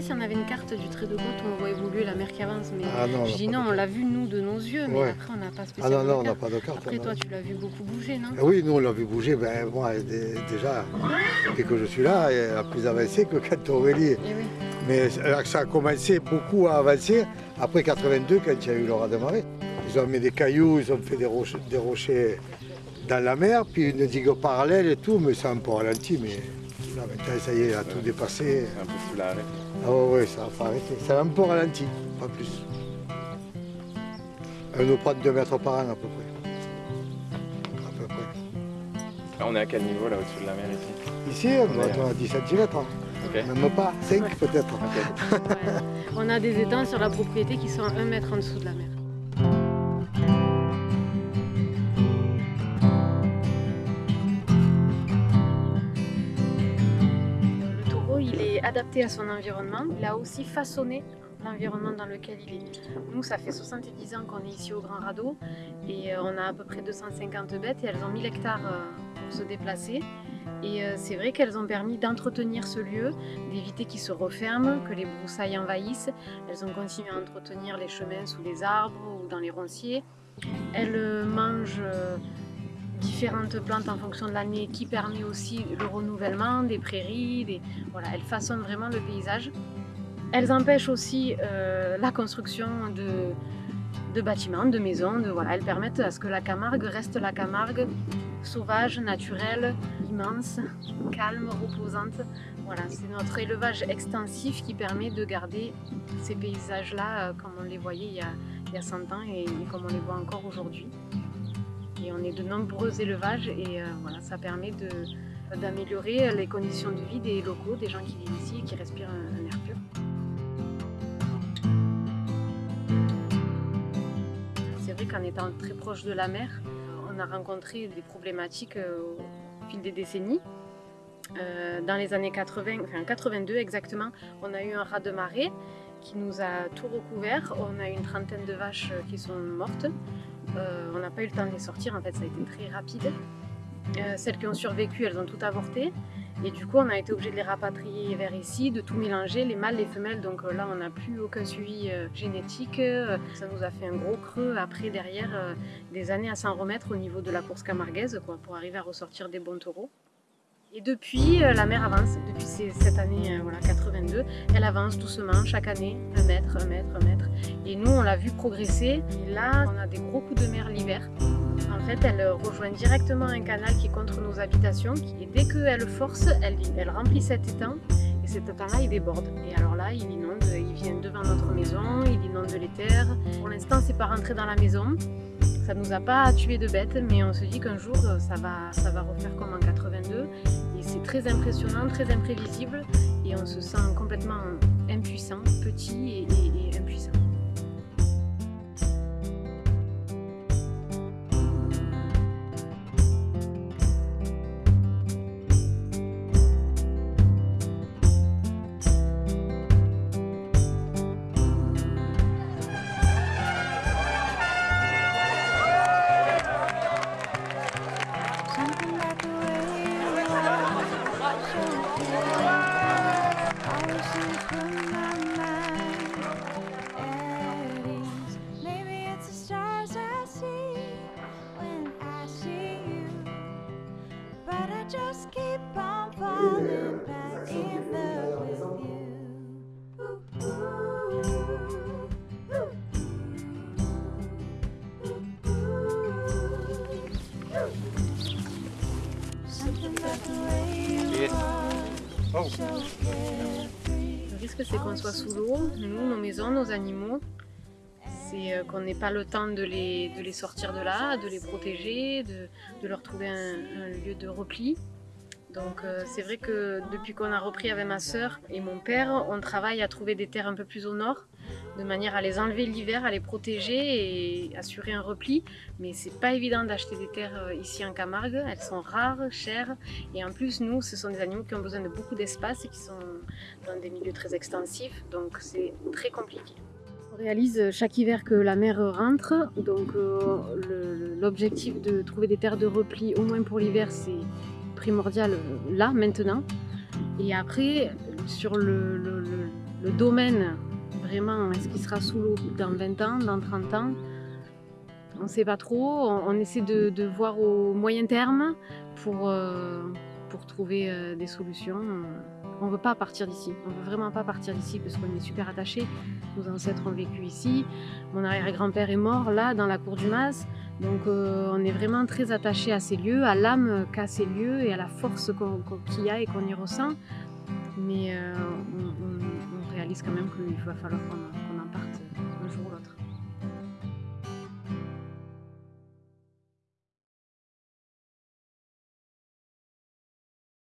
s'il y en avait une carte du trait de côte où on voit évoluer la mer qui avance. Mais Ah non, on je dis non, on l'a vu nous de nos yeux, mais Ouais. après on n'a pas Ah spécialement non, non, de on n'a carte. pas de carte. Après on toi, tu l'as vu beaucoup bouger, non Ah Oui, nous on l'a vu bouger, ben, moi dé- déjà, dès que je suis là, elle a plus avancé que quand Aurélie. Eh oui. Mais euh, ça a commencé beaucoup à avancer après 82 quand il y a eu le raz de marée. Ils ont mis des cailloux, ils ont fait des rochers, des rochers dans la mer, puis une digue parallèle et tout, mais ça a un peu ralenti. Mais là maintenant, ça y est, il a tout dépassé. C'est impossible à arrêter. Ah ouais, ouais, ça a pas arrêté. Ça a un peu ralenti, pas plus. Elle nous prend 2 mètres par an à peu près. À peu près. Là, on est à quel niveau là au-dessus de la mer ici? Ici, on On doit est- être à 10 cm. Ok. Même pas, 5 peut-être. Ouais. On a des étangs sur la propriété qui sont à 1 mètre en dessous de la mer. Adapté à son environnement. Il a aussi façonné l'environnement dans lequel il est. Nous, ça fait 70 ans qu'on est ici au Grand Radeau et euh, on a à peu près 250 bêtes et elles ont 1000 hectares euh, pour se déplacer. Et euh, c'est vrai qu'elles ont permis d'entretenir ce lieu, d'éviter qu'il se referme, que les broussailles envahissent. Elles ont continué à entretenir les chemins sous les arbres ou dans les ronciers. Elles mangent différentes plantes en fonction de l'année qui permet aussi le renouvellement des prairies. Voilà, elles façonnent vraiment le paysage. Elles empêchent aussi euh, la construction de, de bâtiments, de maisons. Voilà, elles permettent à ce que la Camargue reste la Camargue sauvage, naturelle, immense, calme, reposante. Voilà, c'est notre élevage extensif qui permet de garder ces paysages-là euh, comme on les voyait il y a, il y a 100 ans et comme on les voit encore aujourd'hui. On est de nombreux élevages et euh, voilà, ça permet d'améliorer les conditions de vie des locaux, des gens qui vivent ici et qui respirent un, air pur. C'est vrai qu'en étant très proche de la mer, on a rencontré des problématiques euh, au fil des décennies. Euh, dans les années 80, enfin 82 exactement, on a eu un raz de marée qui nous a tout recouvert. On a eu une trentaine de vaches qui sont mortes. Euh, on n'a pas eu le temps de les sortir, en fait ça a été très rapide. Euh, celles qui ont survécu, elles ont tout avorté. Et du coup, on a été obligé de les rapatrier vers ici, de tout mélanger, les mâles, les femelles. Donc euh, là, on n'a plus aucun suivi génétique. Ça nous a fait un gros creux après, derrière, des années à s'en remettre au niveau de la course camarguaise, quoi, pour arriver à ressortir des bons taureaux. Et depuis, euh, la mer avance. Depuis cette année euh, voilà, 82, elle avance doucement, chaque année, un mètre, un mètre, un mètre. Et nous, on l'a vu progresser. Et là, on a des gros coups de mer l'hiver. En fait, elle euh, rejoint directement un canal qui est contre nos habitations. Et dès qu'elle force, elle, elle remplit cet étang. Et cet étang-là, il déborde. Et alors là, il inonde, il vient devant notre maison, il inonde les terres. Pour l'instant, c'est pas rentré dans la maison. Ça nous a pas tué de bêtes, mais on se dit qu'un jour, euh, ça va, refaire comme en 82. Et c'est très impressionnant, très imprévisible. Et on se sent complètement impuissant, petit et, et- et impuissant. Oh. Le risque, c'est qu'on soit sous l'eau, nous, nos maisons, nos animaux. C'est euh, qu'on n'ait pas le temps de les, de les sortir de là, de les protéger, de, de leur trouver un, un lieu de repli. Donc euh, c'est vrai que depuis qu'on a repris avec ma sœur et mon père, on travaille à trouver des terres un peu plus au nord, de manière à les enlever l'hiver, à les protéger et assurer un repli. Mais c'est pas évident d'acheter des terres euh, ici en Camargue, elles sont rares, chères. Et en plus, nous, ce sont des animaux qui ont besoin de beaucoup d'espace et qui sont dans des milieux très extensifs, donc c'est très compliqué. On réalise chaque hiver que la mer rentre, donc euh, l'objectif de trouver des terres de repli, au moins pour l'hiver, c'est primordial euh, là, maintenant. Et après, sur le, domaine, vraiment, est-ce qu'il sera sous l'eau dans 20 ans, dans 30 ans? On ne sait pas trop. On, essaie de, de voir au moyen terme pour, euh, pour trouver euh, des solutions. On ne veut pas partir d'ici. On ne veut vraiment pas partir d'ici parce qu'on est super attachés. Nos ancêtres ont vécu ici. Mon arrière-grand-père est mort là, dans la cour du Mas. Donc euh, on est vraiment très attaché à ces lieux, à l'âme qu'a ces lieux et à la force qu'il y a et qu'on y ressent. Mais euh, on réalise quand même qu'il va falloir qu'on